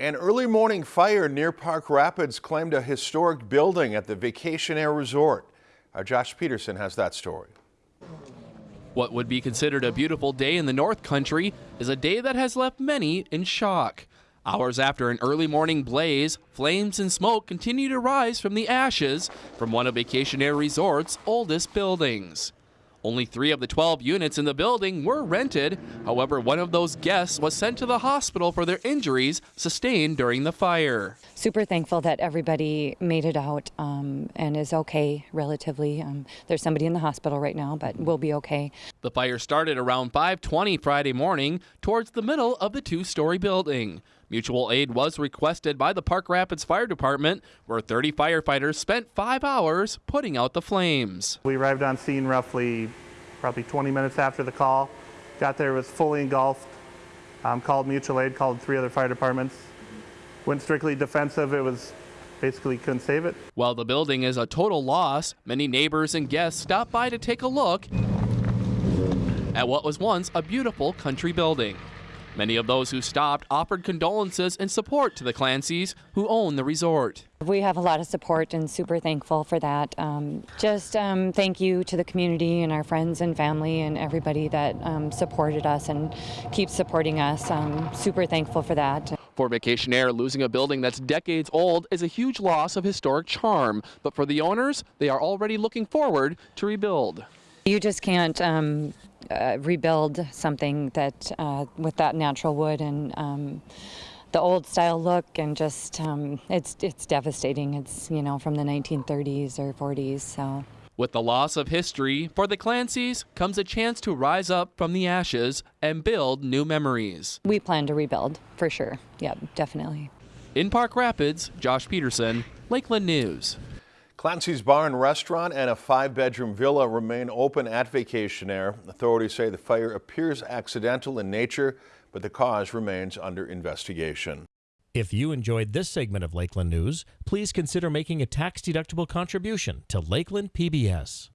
An early morning fire near Park Rapids claimed a historic building at the Vacationaire Resort. Our Josh Peterson has that story. What would be considered a beautiful day in the North Country is a day that has left many in shock. Hours after an early morning blaze, flames and smoke continue to rise from the ashes from one of Vacationaire Resort's oldest buildings. Only three of the 12 units in the building were rented. However, one of those guests was sent to the hospital for their injuries sustained during the fire. Super thankful that everybody made it out um, and is okay relatively. Um, there's somebody in the hospital right now, but we'll be okay. The fire started around 5:20 Friday morning towards the middle of the two-story building. Mutual aid was requested by the Park Rapids Fire Department, where 30 firefighters spent five hours putting out the flames. We arrived on scene roughly probably 20 minutes after the call. Got there, was fully engulfed. Um, called mutual aid, called three other fire departments. Went strictly defensive. It was basically couldn't save it. While the building is a total loss, many neighbors and guests stopped by to take a look at what was once a beautiful country building. Many of those who stopped offered condolences and support to the Clancy's who own the resort. We have a lot of support and super thankful for that. Um, just um, thank you to the community and our friends and family and everybody that um, supported us and keeps supporting us. Um, super thankful for that. For Vacationaire, losing a building that's decades old is a huge loss of historic charm. But for the owners, they are already looking forward to rebuild. You just can't um, uh, rebuild something that uh, with that natural wood and um, the old style look and just um, it's it's devastating. It's you know from the 1930s or 40s. So. With the loss of history, for the Clancy's comes a chance to rise up from the ashes and build new memories. We plan to rebuild for sure. Yep, definitely. In Park Rapids, Josh Peterson, Lakeland News. Clancy's Bar and Restaurant and a five-bedroom villa remain open at Vacationaire. Authorities say the fire appears accidental in nature, but the cause remains under investigation. If you enjoyed this segment of Lakeland News, please consider making a tax-deductible contribution to Lakeland PBS.